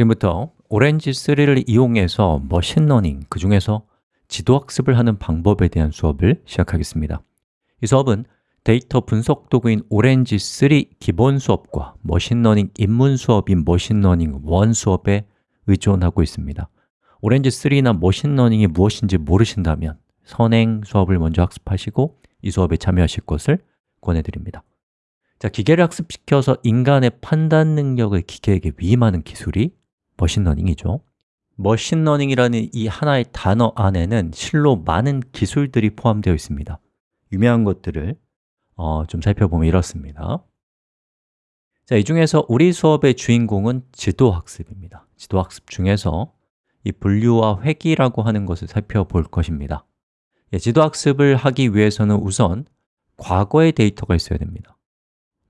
지금부터 Orange 3를 이용해서 machine learning, 그 중에서 지도학습을 하는 방법에 대한 수업을 시작하겠습니다. 이 수업은 데이터 분석 도구인 Orange 3 기본 수업과 machine learning 입문 수업인 machine learning 1 수업에 의존하고 있습니다. Orange 3나 machine learning이 무엇인지 모르신다면 선행 수업을 먼저 학습하시고 이 수업에 참여하실 것을 권해드립니다. 자, 기계를 학습시켜서 인간의 판단 능력을 기계에게 위임하는 기술이 machine learning이죠. machine learning이라는 이 하나의 단어 안에는 실로 많은 기술들이 포함되어 있습니다. 유명한 것들을 어, 좀 살펴보면 이렇습니다. 자, 이 중에서 우리 수업의 주인공은 지도학습입니다. 지도학습 중에서 이 분류와 회귀라고 하는 것을 살펴볼 것입니다. 예, 지도학습을 하기 위해서는 우선 과거의 데이터가 있어야 됩니다.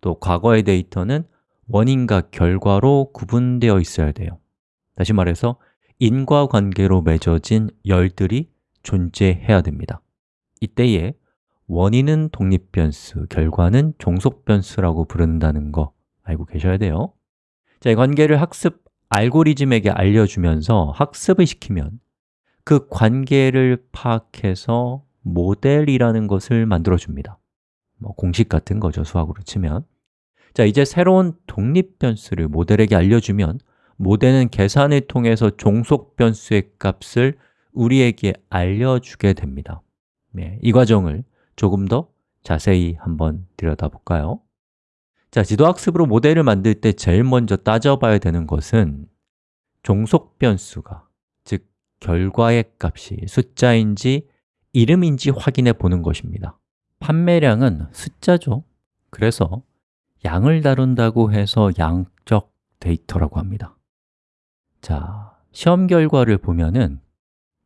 또 과거의 데이터는 원인과 결과로 구분되어 있어야 돼요 다시 말해서 인과관계로 맺어진 열들이 존재해야 됩니다. 이때에 원인은 독립변수, 결과는 종속변수라고 부른다는 거 알고 계셔야 돼요. 자, 이 관계를 학습 알고리즘에게 알려주면서 학습을 시키면 그 관계를 파악해서 모델이라는 것을 만들어줍니다. 뭐 공식 같은 거죠, 수학으로 치면. 자, 이제 새로운 독립변수를 모델에게 알려주면 모델은 계산을 통해서 종속 변수의 값을 우리에게 알려주게 됩니다. 네, 이 과정을 조금 더 자세히 한번 들여다볼까요? 자, 지도학습으로 모델을 만들 때 제일 먼저 따져봐야 되는 것은 종속 변수가, 즉 결과의 값이 숫자인지 이름인지 확인해 보는 것입니다. 판매량은 숫자죠. 그래서 양을 다룬다고 해서 양적 데이터라고 합니다 자, 시험 결과를 보면은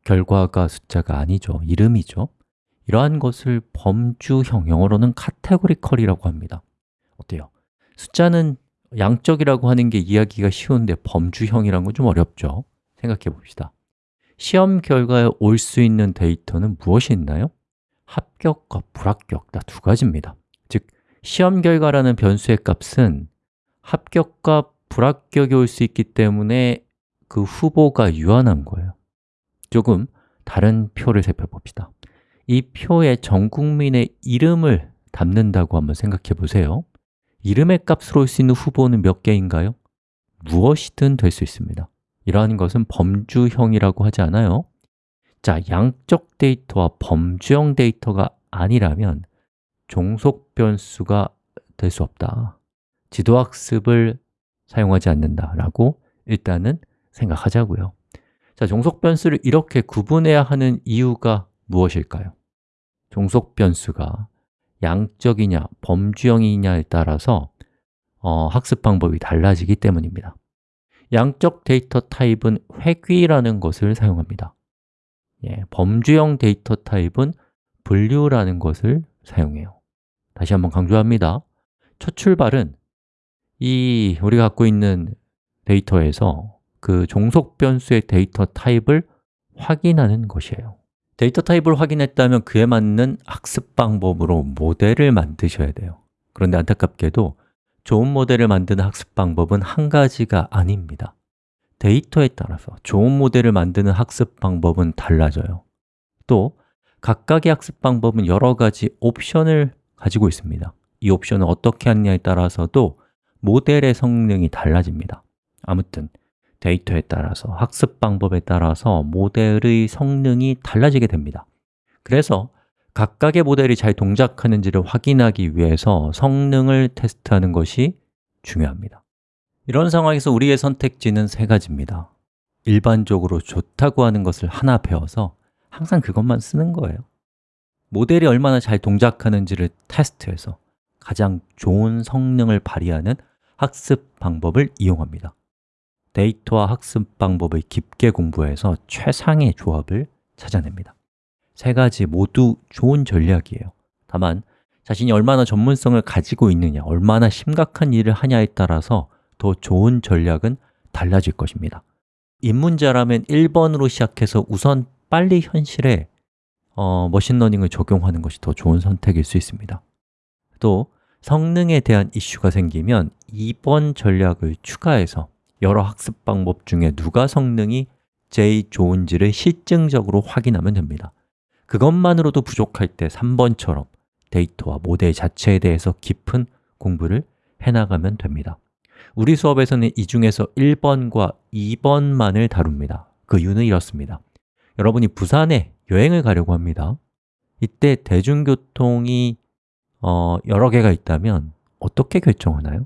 결과가 숫자가 아니죠 이름이죠 이러한 것을 범주형, 영어로는 categorical이라고 합니다 어때요? 숫자는 양적이라고 하는 게 이야기가 쉬운데 범주형이란 건 좀 어렵죠? 생각해 봅시다 시험 결과에 올 수 있는 데이터는 무엇이 있나요? 합격과 불합격, 다 두 가지입니다 즉, 시험 결과라는 변수의 값은 합격과 불합격이 올 수 있기 때문에 그 후보가 유한한 거예요. 조금 다른 표를 살펴봅시다. 이 표에 전 국민의 이름을 담는다고 한번 생각해 보세요. 이름의 값으로 올 수 있는 후보는 몇 개인가요? 무엇이든 될 수 있습니다. 이러한 것은 범주형이라고 하지 않아요. 자, 양적 데이터와 범주형 데이터가 아니라면 종속 변수가 될 수 없다. 지도학습을 사용하지 않는다라고 일단은 생각하자고요. 자, 종속 변수를 이렇게 구분해야 하는 이유가 무엇일까요? 종속 변수가 양적이냐, 범주형이냐에 따라서 어, 학습 방법이 달라지기 때문입니다. 양적 데이터 타입은 회귀라는 것을 사용합니다. 예, 범주형 데이터 타입은 분류라는 것을 사용해요. 다시 한번 강조합니다. 첫 출발은 이 우리가 갖고 있는 데이터에서 그 종속 변수의 데이터 타입을 확인하는 것이에요. 데이터 타입을 확인했다면 그에 맞는 학습 방법으로 모델을 만드셔야 돼요. 그런데 안타깝게도 좋은 모델을 만드는 학습 방법은 한 가지가 아닙니다. 데이터에 따라서 좋은 모델을 만드는 학습 방법은 달라져요. 또 각각의 학습 방법은 여러 가지 옵션을 가지고 있습니다. 이 옵션을 어떻게 하느냐에 따라서도 모델의 성능이 달라집니다. 아무튼 데이터에 따라서, 학습 방법에 따라서 모델의 성능이 달라지게 됩니다. 그래서 각각의 모델이 잘 동작하는지를 확인하기 위해서 성능을 테스트하는 것이 중요합니다. 이런 상황에서 우리의 선택지는 세 가지입니다. 일반적으로 좋다고 하는 것을 하나 배워서 항상 그것만 쓰는 거예요. 모델이 얼마나 잘 동작하는지를 테스트해서 가장 좋은 성능을 발휘하는 학습 방법을 이용합니다 데이터와 학습 방법을 깊게 공부해서 최상의 조합을 찾아냅니다. 세 가지 모두 좋은 전략이에요. 다만 자신이 얼마나 전문성을 가지고 있느냐, 얼마나 심각한 일을 하냐에 따라서 더 좋은 전략은 달라질 것입니다. 입문자라면 1번으로 시작해서 우선 빨리 현실에 어, machine learning을 적용하는 것이 더 좋은 선택일 수 있습니다. 또 성능에 대한 이슈가 생기면 2번 전략을 추가해서 여러 학습 방법 중에 누가 성능이 제일 좋은지를 실증적으로 확인하면 됩니다. 그것만으로도 부족할 때 3번처럼 데이터와 모델 자체에 대해서 깊은 공부를 해나가면 됩니다. 우리 수업에서는 이 중에서 1번과 2번만을 다룹니다. 그 이유는 이렇습니다. 여러분이 부산에 여행을 가려고 합니다. 이때 대중교통이 어, 여러 개가 있다면 어떻게 결정하나요?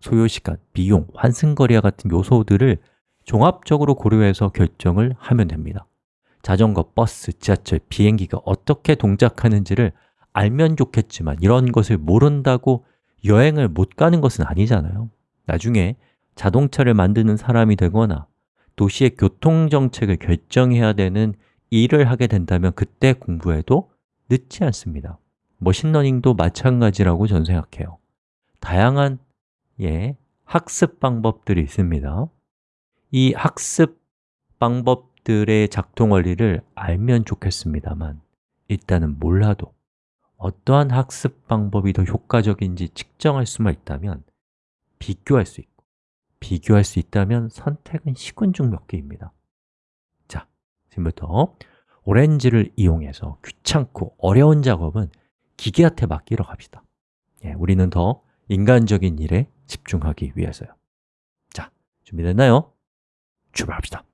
소요시간, 비용, 환승거리와 같은 요소들을 종합적으로 고려해서 결정을 하면 됩니다. 자전거, 버스, 지하철, 비행기가 어떻게 동작하는지를 알면 좋겠지만 이런 것을 모른다고 여행을 못 가는 것은 아니잖아요. 나중에 자동차를 만드는 사람이 되거나 도시의 교통정책을 결정해야 되는 일을 하게 된다면 그때 공부해도 늦지 않습니다. 머신러닝도 마찬가지라고 저는 생각해요. 다양한 예, 학습 방법들이 있습니다. 이 학습 방법들의 작동 원리를 알면 좋겠습니다만 일단은 몰라도 어떠한 학습 방법이 더 효과적인지 측정할 수만 있다면 비교할 수 있고 비교할 수 있다면 선택은 시군 중 몇 개입니다. 자, 지금부터 오렌지를 이용해서 귀찮고 어려운 작업은 기계한테 맡기러 갑시다. 예, 우리는 더 인간적인 일에 집중하기 위해서요 자, 준비됐나요? 출발합시다